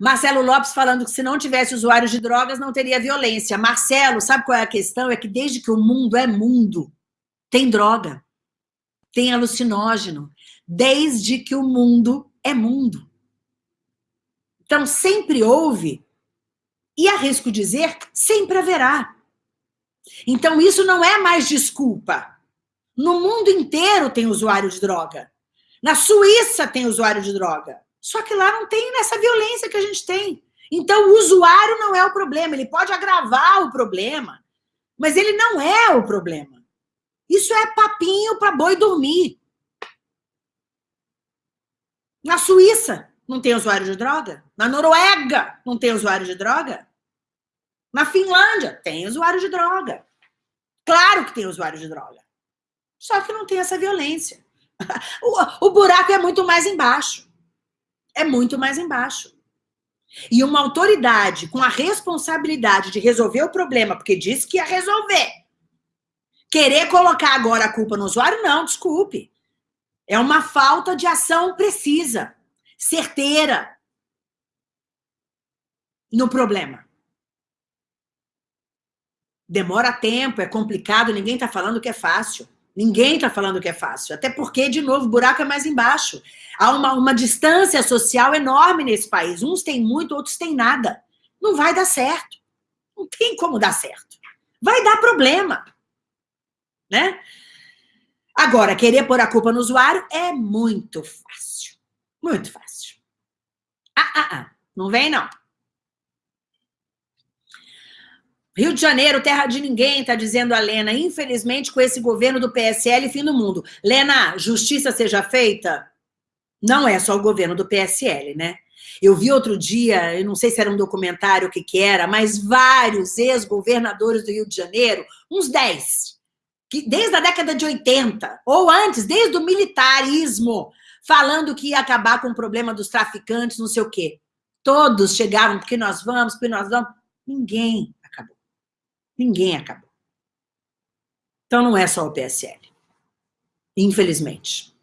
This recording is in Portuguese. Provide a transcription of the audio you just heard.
Marcelo Lopes falando que se não tivesse usuários de drogas, não teria violência. Marcelo, sabe qual é a questão? É que desde que o mundo é mundo, tem droga, tem alucinógeno. Desde que o mundo é mundo. Então, sempre houve, e arrisco dizer, sempre haverá. Então, isso não é mais desculpa. No mundo inteiro tem usuário de droga. Na Suíça tem usuário de droga. Só que lá não tem essa violência que a gente tem. Então, o usuário não é o problema. Ele pode agravar o problema, mas ele não é o problema. Isso é papinho para boi dormir. Na Suíça não tem usuário de droga. Na Noruega não tem usuário de droga. Na Finlândia tem usuário de droga. Claro que tem usuário de droga. Só que não tem essa violência. O, o buraco é muito mais embaixo é muito mais embaixo. E uma autoridade com a responsabilidade de resolver o problema, porque disse que ia resolver, querer colocar agora a culpa no usuário, não, desculpe. É uma falta de ação precisa, certeira no problema. Demora tempo, é complicado, ninguém está falando que é fácil. Ninguém está falando que é fácil. Até porque, de novo, o buraco é mais embaixo. Há uma, uma distância social enorme nesse país. Uns têm muito, outros têm nada. Não vai dar certo. Não tem como dar certo. Vai dar problema. Né? Agora, querer pôr a culpa no usuário é muito fácil. Muito fácil. Ah, ah, ah. Não vem, não. Rio de Janeiro, terra de ninguém, tá dizendo a Lena. Infelizmente, com esse governo do PSL, fim do mundo. Lena, justiça seja feita? Não é só o governo do PSL, né? Eu vi outro dia, eu não sei se era um documentário, o que que era, mas vários ex-governadores do Rio de Janeiro, uns 10, que desde a década de 80, ou antes, desde o militarismo, falando que ia acabar com o problema dos traficantes, não sei o quê. Todos chegavam, porque nós vamos, porque nós vamos. Ninguém Ninguém acabou. Então não é só o PSL. Infelizmente.